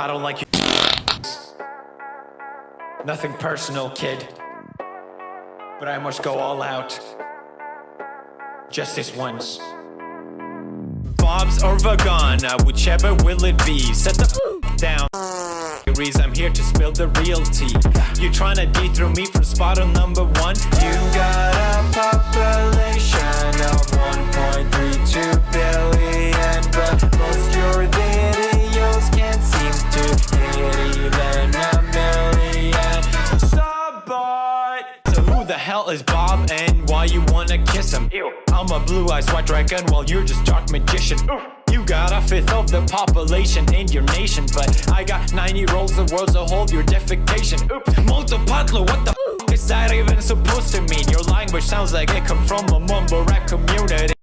I don't like you. Nothing personal, kid. But I must go all out. Just this once. Bob's or Vagana, whichever will it be. Set the down. I'm here to spill the real tea. You tryna dethrone me from spot on number one? You got a the hell is Bob and why you wanna kiss him? Ew. I'm a blue-eyed white dragon while you're just dark magician. Oof. You got a fifth of the population in your nation, but I got 90 rolls of worlds to hold your defecation. Oops, multipatlo, what the f is that even supposed to mean? Your language sounds like it come from a mumble rap community.